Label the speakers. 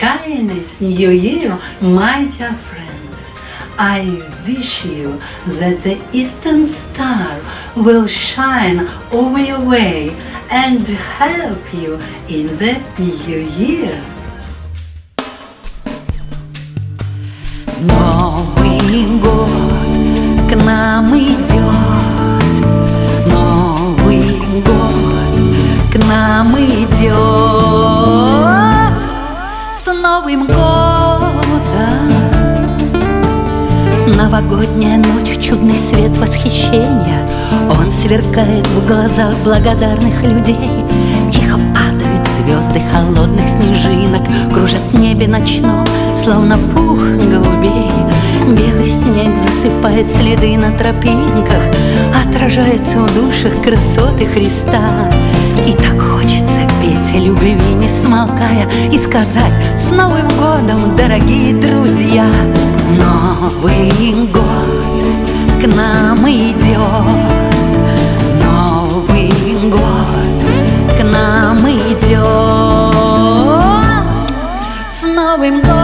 Speaker 1: Chinese New Year, my dear friends, I wish you that the Eastern Star will shine over your way and help you in the New Year.
Speaker 2: Новый год Новым годом! Новогодняя ночь, чудный свет восхищения. Он сверкает в глазах благодарных людей. Тихо падают звезды холодных снежинок. Кружат в небе ночном, словно пух голубей. Белый снег засыпает следы на тропинках. Отражается в душах красоты Христа не смолкая И сказать с Новым годом, дорогие друзья! Новый год к нам идет! Новый год к нам идет! С Новым годом